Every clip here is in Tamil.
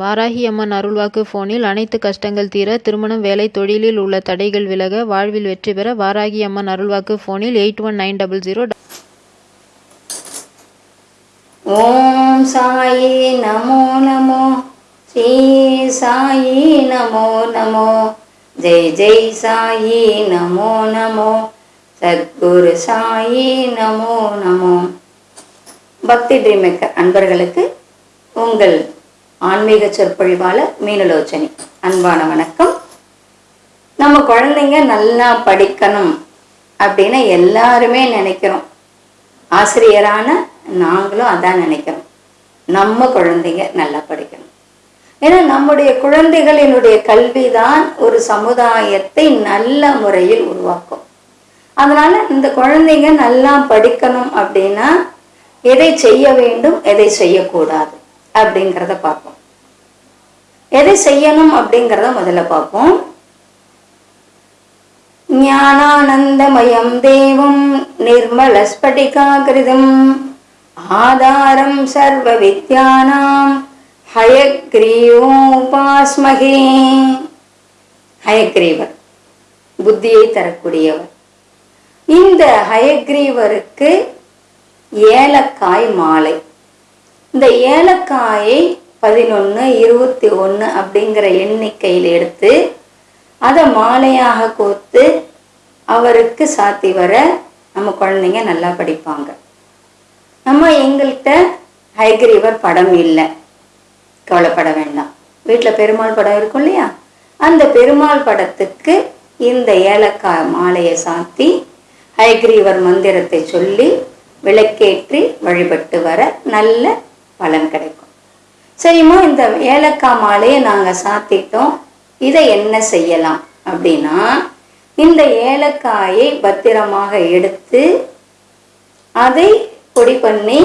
வாராகி அம்மன் அருள்வாக்கு போனில் அனைத்து கஷ்டங்கள் தீர திருமணம் வேலை தொழிலில் உள்ள தடைகள் விலக வாழ்வில் வெற்றி பெற வாராகி அம்மன் அருள்வாக்கு போனில் eight one nine double zero ஓம் சாயி நமோ நமோ. ஸ்ரீ சாயி நமோ நமோ. ஜெய் ஜெய் சாயி நமோ நமோ. சத்குரு சாயி நமோ நமோ. பக்தி ட்ரீம் மேக்கர் அன்பர்களுக்கு உங்கள் ஆன்மீக சொற்பொழிவாளர் மீனலோச்சனி. அன்பான வணக்கம். நம்ம குழந்தைங்க நல்லா படிக்கணும் அப்படின்னு எல்லாருமே நினைக்கிறோம். ஆசிரியரான நாங்களும் அதான் நினைக்கிறோம். நம்ம குழந்தைங்க நல்லா படிக்கணும். ஏன்னா நம்முடைய குழந்தைகளினுடைய கல்வி தான் ஒரு சமுதாயத்தை நல்ல முறையில் உருவாக்கும். அதனால இந்த குழந்தைங்க நல்லா படிக்கணும் அப்படின்னா எதை செய்ய வேண்டும் எதை செய்யக்கூடாது? அப்படிங்கிறத பார்ப்போம். எதை செய்யணும் அப்படிங்கிறத முதல்ல பார்ப்போம். ஞானானந்தமயம் தேவம் நிர்மலஸ்படிகாகிருதம். ஆதாரம் சர்வ வித்யானாம் ஹயக்ரீவோபாஸ்மகே. ஹயக்ரீவர் புத்தியை தரக்கூடியவர். இந்த ஹயக்ரீவருக்கு ஏலக்காய் மாலை. இந்த ஏலக்காயை பதினொன்று இருபத்தி ஒன்று அப்படிங்கிற எண்ணிக்கையில் எடுத்து அதை மாலையாக கோர்த்து அவருக்கு சாத்தி வர நம்ம குழந்தைங்க நல்லா படிப்பாங்க. நம்ம எங்கள்கிட்ட ஹைகிரீவர் படம் இல்லை. கவலைப்பட வேண்டாம். வீட்டில் பெருமாள் படம் இருக்கும் இல்லையா? அந்த பெருமாள் படத்துக்கு இந்த ஏலக்காய் மாலையை சாத்தி ஹைகிரீவர் மந்திரத்தை சொல்லி விளக்கேற்றி வழிபட்டு வர நல்ல பலன் கிடைக்கும். சரிம்மா இந்த ஏலக்காய் மாலையை நாங்கள் சாத்திட்டோம். இதை என்ன செய்யலாம் அப்படின்னா இந்த ஏலக்காயை பத்திரமாக எடுத்து அதை பொடி பண்ணி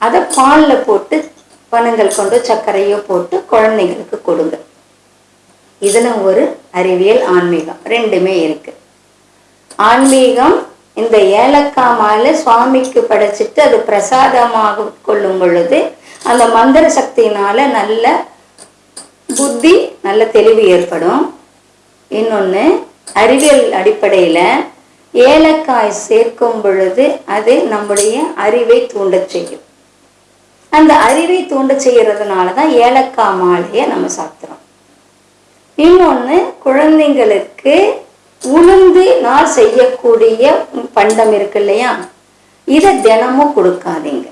அதை பாலில் போட்டு பனங்கள் கொண்டு சர்க்கரையோ போட்டு குழந்தைங்களுக்கு கொடுங்க. இதில் ஒரு அறிவியல் ஆன்மீகம் ரெண்டுமே இருக்குது ஆன்மீகம் இந்த ஏலக்காய் மாலை சுவாமிக்கு படைச்சிட்டு அது பிரசாதமாக கொள்ளும் பொழுது அந்த மந்திர சக்தியினால நல்ல புத்தி நல்ல தெளிவு ஏற்படும். இன்னொன்று அறிவியல் அடிப்படையில் ஏலக்காய் சேர்க்கும் பொழுது அது நம்முடைய அறிவை தூண்டச் செய்யும். அந்த அறிவை தூண்ட செய்யறதுனால தான் ஏலக்காய் மாலையை நம்ம சாப்பிட்றோம். இன்னொன்று குழந்தைங்களுக்கு உளுந்து நான் செய்யக்கூடிய பண்டம் இருக்கு இல்லையா? இதை தினமும் கொடுக்காதீங்க.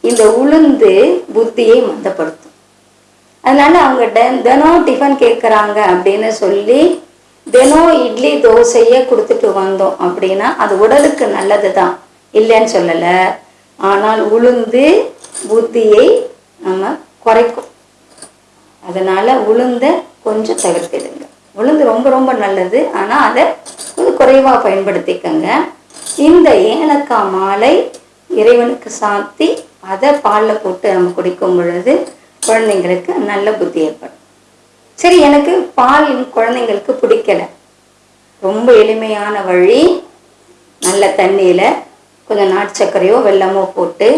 இந்த உளுந்து புத்தியை மந்தப்படுத்தும். அதனால அவங்க தினம் டிஃபன் கேட்குறாங்க அப்படின்னு சொல்லி தினம் இட்லி தோசையே கொடுத்துட்டு வந்தோம் அப்படின்னா அது உடலுக்கு நல்லது தான் இல்லைன்னு சொல்லலை. ஆனால் உளுந்து புத்தியை நம்ம குறைக்கும். அதனால உளுந்த கொஞ்சம் தவிர்த்திடுங்க. உளுந்து ரொம்ப ரொம்ப நல்லது. ஆனால் அதை கொஞ்சம் குறைவாக பயன்படுத்திக்கங்க. இந்த ஏலக்காய் மாலை இறைவனுக்கு சாத்தி அதை பாலில் போட்டு நம்ம குடிக்கும் பொழுது குழந்தைங்களுக்கு நல்ல புத்தி ஏற்படும். சரி எனக்கு பால் குழந்தைங்களுக்கு பிடிக்கல. ரொம்ப எளிமையான வழி. நல்ல தண்ணியில் கொஞ்சம் நாட்டு சர்க்கரையோ வெல்லமோ போட்டு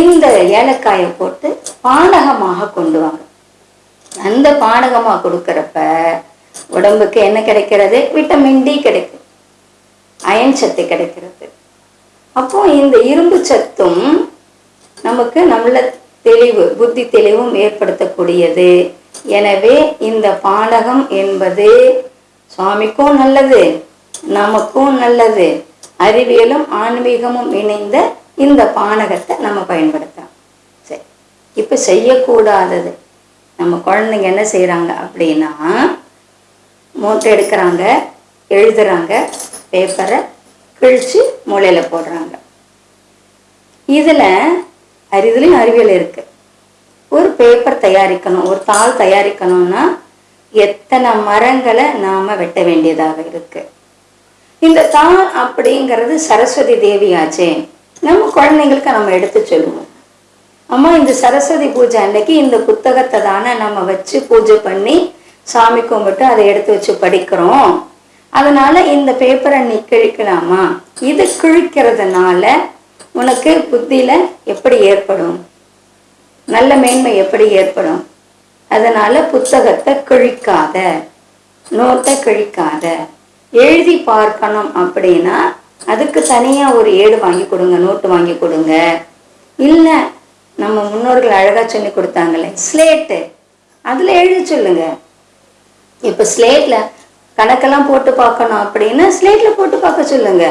இந்த ஏலக்காயை போட்டு பானகமாக கொண்டு வாங்க. அந்த பானகமாக கொடுக்குறப்ப உடம்புக்கு என்ன கிடைக்கிறது? விட்டமின் டி கிடைக்கும். அயன் சத்து கிடைக்கிறது. அப்போ இந்த இரும்பு சத்தும் நமக்கு நம்மள தெளிவு புத்தி தெளிவும் ஏற்படுத்தக்கூடியது. எனவே இந்த பானகம் என்பது சுவாமிக்கும் நல்லது நமக்கும் நல்லது. அறிவியலும் ஆன்மீகமும் இணைந்த இந்த பானகத்தை நம்ம பயன்படுத்தலாம். சரி இப்போ செய்யக்கூடாதது. நம்ம குழந்தைங்க என்ன செய்கிறாங்க அப்படின்னா மூட்டை எடுக்கிறாங்க எழுதுறாங்க பேப்பரை கிழிச்சு மூளையில் போடுறாங்க. இதில் அறிதலையும் அறிவியல் இருக்குது ஒரு பேப்பர் தயாரிக்கணும் ஒரு தாள் தயாரிக்கணும்னா எத்தனை மரங்களை நாம் வெட்ட வேண்டியதாக இருக்கு. இந்த தாள் அப்படிங்கிறது சரஸ்வதி தேவியாச்சே. நம்ம குழந்தைங்களுக்கு நம்ம எடுத்து சொல்லுவோம். அம்மா இந்த சரஸ்வதி பூஜை அன்னைக்கு இந்த புத்தகத்தை தானே நம்ம வச்சு பூஜை பண்ணி சாமி கும்பிட்டு அதை எடுத்து வச்சு படிக்கிறோம். அதனால இந்த பேப்பரை நீ கிழிக்கலாமா? இது கிழிக்கிறதுனால உனக்கு புத்தியில எப்படி ஏற்படும்? நல்ல மேன்மை எப்படி ஏற்படும்? அதனால புத்தகத்தை கிழிக்காத நோட்டை கிழிக்காத. எழுதி பார்க்கணும் அப்படின்னா அதுக்கு தனியா ஒரு ஏடு வாங்கி கொடுங்க நோட்டு வாங்கி கொடுங்க. இல்லை நம்ம முன்னோர்கள் அழகா சொல்லி கொடுத்தாங்களே ஸ்லேட்டு அதில் எழுதி சொல்லுங்கள் இப்போ ஸ்லேட்டில் கணக்கெல்லாம் போட்டு பார்க்கணும் அப்படின்னா ஸ்லேட்டில் போட்டு பார்க்க சொல்லுங்க.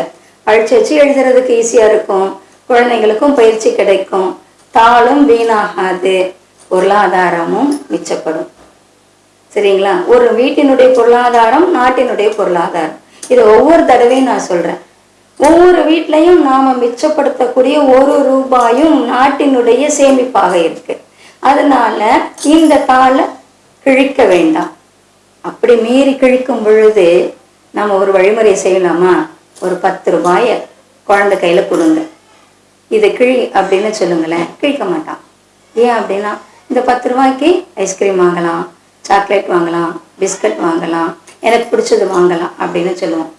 அழிச்சு வச்சு எழுதுறதுக்கு ஈஸியாக இருக்கும். குழந்தைங்களுக்கும் பயிற்சி கிடைக்கும். தாளும் வீணாகாது. பொருளாதாரமும் மிச்சப்படும். சரிங்களா? ஒரு வீட்டினுடைய பொருளாதாரம் நாட்டினுடைய பொருளாதாரம். இது ஒவ்வொரு தடவையும் நான் சொல்கிறேன் ஒவ்வொரு வீட்லையும் நாம் மிச்சப்படுத்தக்கூடிய ஒரு ரூபாயும் நாட்டினுடைய சேமிப்பாக இருக்கு. அதனால இந்த தாளை கிழிக்க வேண்டாம். அப்படி மீறி கிழிக்கும் பொழுது நம்ம ஒரு வழிமுறை செய்யலாமா? ஒரு பத்து ரூபாயை குழந்தை கையில் கொடுங்க. இதை கிழி அப்படின்னு சொல்லுங்களேன். கிழிக்க மாட்டான். ஏன் அப்படின்னா இந்த பத்து ரூபாய்க்கு ஐஸ்கிரீம் வாங்கலாம் சாக்லேட் வாங்கலாம் பிஸ்கட் வாங்கலாம் எனக்கு பிடிச்சது வாங்கலாம் அப்படின்னு சொல்லுவோம்.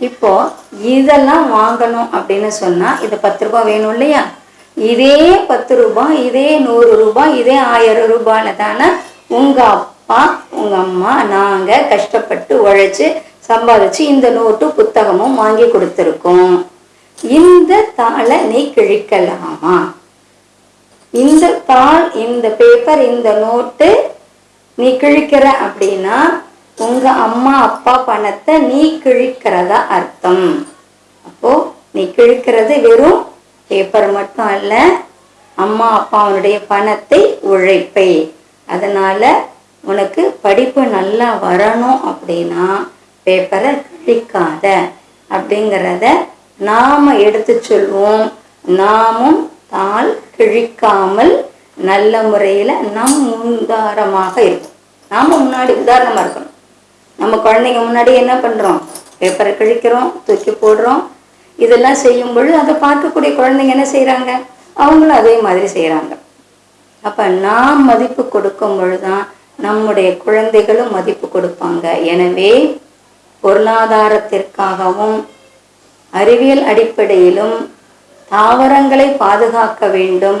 இப்போது இதெல்லாம் வாங்கணும் அப்படின்னு சொன்னால் இது பத்து ரூபாய் வேணும் இல்லையா? இதே பத்து ரூபாய் இதே நூறு ரூபாய் இதே ஆயிரம் ரூபாயில் தானே உங்கள் அப்பா உங்க அம்மா நாங்க கஷ்டப்பட்டு உழைச்சு சம்பாதிச்சு இந்த நோட்டு புத்தகமும் வாங்கி கொடுத்துருக்கோம். இந்த தாளை நீ கிழிக்கலாமா? இந்த தாள் இந்த பேப்பர் இந்த நோட்டு நீ கிழிக்கிற அப்படின்னா உங்க அம்மா அப்பா பணத்தை நீ கிழிக்கிறதா அர்த்தம். அப்போ நீ கிழிக்கிறது வெறும் பேப்பர் மட்டும் அல்ல அம்மா அப்பாவுடைய பணத்தை உழைப்பை. அதனால உனக்கு படிப்பு நல்லா வரணும் அப்படின்னா பேப்பரை கிழிக்காத அப்படிங்கிறத நாம் எடுத்து சொல்வோம். நாமும் தாள் கிழிக்காமல் நல்ல முறையில் நம் முன்தாரமாக இருக்கும் நாம் முன்னாடி உதாரணமாக இருக்கணும். நம்ம குழந்தைங்க முன்னாடி என்ன பண்ணுறோம் பேப்பரை கிழிக்கிறோம் தூக்கி போடுறோம். இதெல்லாம் செய்யும் பொழுது அதை பார்க்கக்கூடிய குழந்தைங்க என்ன செய்கிறாங்க அவங்களும் அதே மாதிரி செய்கிறாங்க அப்போ நாம் மதிப்பு கொடுக்கும் பொழுது தான் நம்முடைய குழந்தைகளும் மதிப்பு கொடுப்பாங்க. எனவே பொருளாதாரத்திற்காகவும் அறிவியல் அடிப்படையிலும் தாவரங்களை பாதுகாக்க வேண்டும்.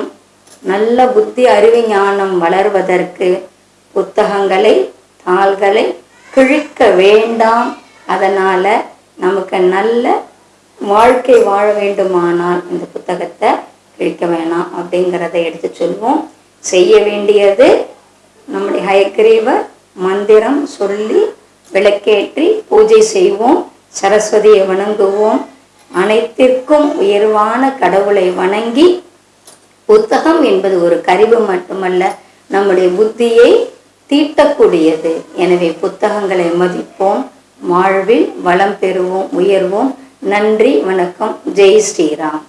நல்ல புத்தி அறிவு ஞானம் வளர்வதற்கு புத்தகங்களை தாள்களை கிழிக்க வேண்டாம். அதனால் நமக்கு நல்ல வாழ்க்கை வாழ வேண்டுமானால் இந்த புத்தகத்தை கிழிக்க வேணாம் அப்படிங்கிறத எடுத்து சொல்வோம். செய்ய வேண்டியது நம்முடைய ஹயக்ரீவர் மந்திரம் சொல்லி விளக்கேற்றி பூஜை செய்வோம் சரஸ்வதியை வணங்குவோம் அனைத்திற்கும் உயர்வான கடவுளை வணங்கி புத்தகம் என்பது ஒரு கருவு மட்டுமல்ல நம்முடைய புத்தியை தீட்டக்கூடியது. எனவே புத்தகங்களை மதிப்போம் வாழ்வில் வளம் பெறுவோம் உயர்வோம். நன்றி வணக்கம். ஜெய் ஸ்ரீராம்.